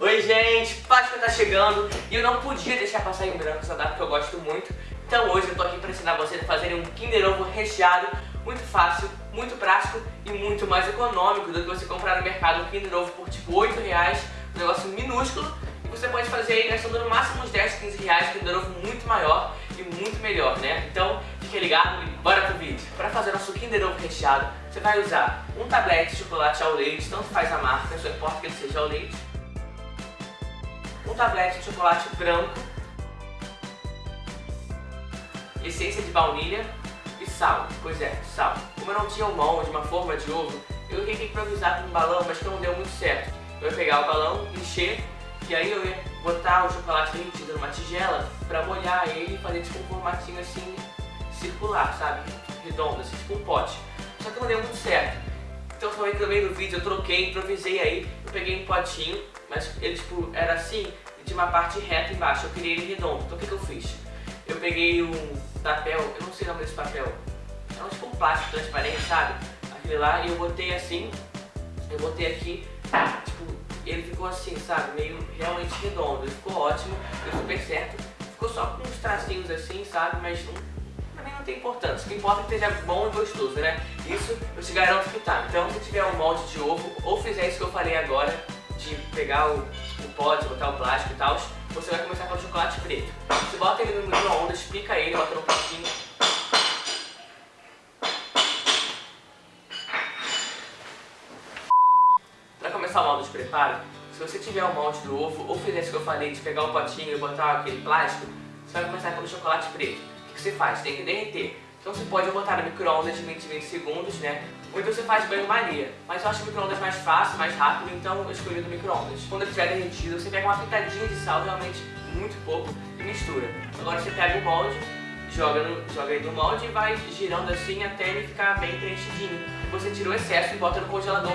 Oi gente, Páscoa tá chegando e eu não podia deixar passar em branco essa data que eu gosto muito. Então hoje eu tô aqui para ensinar vocês a fazerem um Kinder Ovo recheado, muito fácil, muito prático e muito mais econômico do que você comprar no mercado um Kinder Ovo por tipo 8 reais, um negócio minúsculo. E você pode fazer aí gastando no máximo uns 10, 15 reais, Kinder Ovo muito maior e muito melhor, né? Então fique ligado e bora pro vídeo. Para fazer nosso Kinder Ovo recheado, você vai usar um tablete de chocolate ao leite, tanto faz a marca, só importa que ele seja ao leite. Um tablete de chocolate branco, essência de baunilha e sal. Pois é, sal. Como eu não tinha um molde, uma forma de ovo, eu tentei improvisar com um balão, mas que não deu muito certo. Eu ia pegar o balão, encher, e aí eu ia botar o chocolate derretido numa tigela pra molhar ele e fazer tipo um formatinho assim, circular, sabe? Redondo, assim, tipo um pote. Só que não deu muito certo. Então foi que no meio do vídeo eu troquei, improvisei aí, eu peguei um potinho, mas ele tipo era assim, de uma parte reta embaixo, eu queria ele redondo. Então o que, que eu fiz? Eu peguei um papel, eu não sei o nome desse papel, é um tipo um plástico transparente, sabe? Aquele lá, e eu botei assim, eu botei aqui, tipo, ele ficou assim, sabe? Meio realmente redondo, ele ficou ótimo, deu super certo. Ficou só com uns tracinhos assim, sabe? Mas não, mim não tem importância. O que importa é que esteja bom e gostoso, né? Isso eu te garanto que tá. Então se tiver um molde de ovo, ou fizer isso que eu falei agora, de pegar o, o pote, botar o plástico e tal, você vai começar com o chocolate preto. Você bota ele no micro-ondas, pica ele, bota no potinho. Para começar o molde de preparo, se você tiver o molde do ovo, ou fizer isso que eu falei, de pegar o potinho e botar aquele plástico, você vai começar pelo chocolate preto. O que você faz? Tem que derreter. Então você pode botar no micro-ondas de 20 20 segundos, né? Ou então você faz banho-maria. Mas eu acho o micro-ondas mais fácil, mais rápido, então eu escolhi do micro-ondas. Quando ele estiver derretido, você pega uma pitadinha de sal, realmente muito pouco, e mistura. Agora você pega o molde, joga, no, joga aí no molde e vai girando assim até ele ficar bem preenchidinho. Você tira o excesso e bota no congelador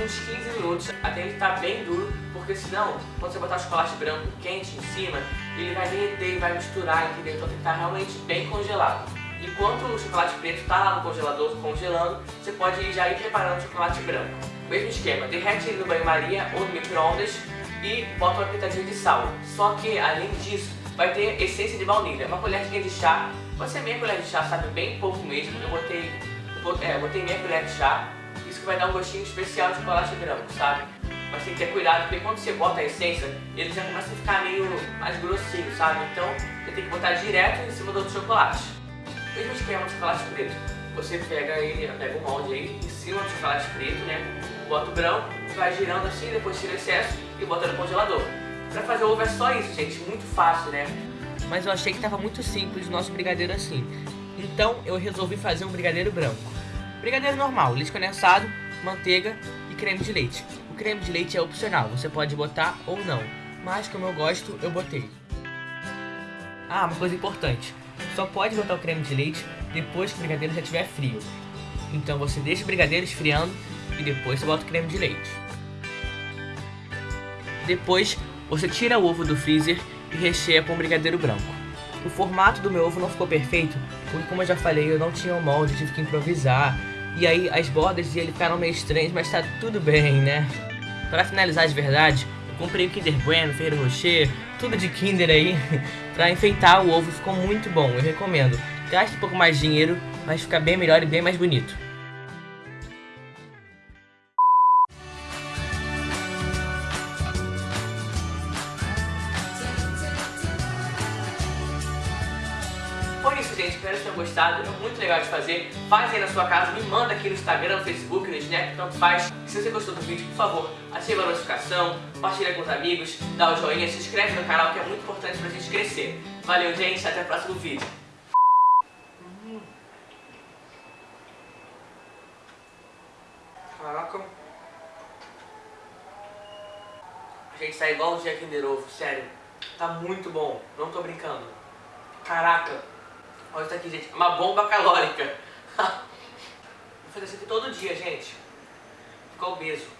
uns 15 minutos, até ele estar tá bem duro, porque senão, quando você botar o chocolate branco quente em cima, ele vai derreter e vai misturar, entendeu? Então tem que estar tá realmente bem congelado. Enquanto o chocolate preto está lá no congelador congelando, você pode já ir preparando o chocolate branco. Mesmo esquema, derrete ele no banho-maria ou no micro-ondas e bota uma pitadinha de sal. Só que, além disso, vai ter essência de baunilha. Uma colherzinha de chá, pode ser meia colher de chá, sabe? Bem pouco mesmo. Eu botei, é, eu botei meia colher de chá. Isso que vai dar um gostinho especial de chocolate branco, sabe? Mas tem que ter cuidado, porque quando você bota a essência, ele já começa a ficar meio mais grossinho, sabe? Então, você tem que botar direto em cima do outro chocolate. Mesmo esquema de chocolate preto. Você pega ele, pega o molde aí, em cima do chocolate preto, né? Bota o branco, vai girando assim, depois tira o excesso e bota no congelador. Pra fazer ovo é só isso, gente, muito fácil, né? Mas eu achei que tava muito simples o nosso brigadeiro assim. Então eu resolvi fazer um brigadeiro branco. Brigadeiro normal, leite condensado, manteiga e creme de leite. O creme de leite é opcional, você pode botar ou não. Mas como eu gosto, eu botei. Ah, uma coisa importante. Só pode botar o creme de leite depois que o brigadeiro já estiver frio. Então você deixa o brigadeiro esfriando e depois você bota o creme de leite. Depois você tira o ovo do freezer e recheia com o brigadeiro branco. O formato do meu ovo não ficou perfeito, porque como eu já falei, eu não tinha o um molde, tive que improvisar. E aí as bordas dele ficaram meio estranhas, mas tá tudo bem, né? Para finalizar de verdade, Comprei o Kinder Bueno, Ferreiro Rocher, tudo de Kinder aí, pra enfeitar o ovo, ficou muito bom, eu recomendo. Gaste um pouco mais de dinheiro, mas fica bem melhor e bem mais bonito. Foi isso, gente. Espero que tenham gostado. É muito legal de fazer. Faz aí na sua casa. Me manda aqui no Instagram, no Facebook, no Snap, tanto faz. Se você gostou do vídeo, por favor, ative a notificação, compartilha com os amigos, dá o joinha, se inscreve no canal, que é muito importante pra gente crescer. Valeu, gente. Até o próximo vídeo. Caraca. Gente, tá igual o dia Kinder Ovo, sério. Tá muito bom, não tô brincando. Caraca. Olha isso aqui, gente. Uma bomba calórica. Vou fazer isso aqui todo dia, gente. Ficar obeso.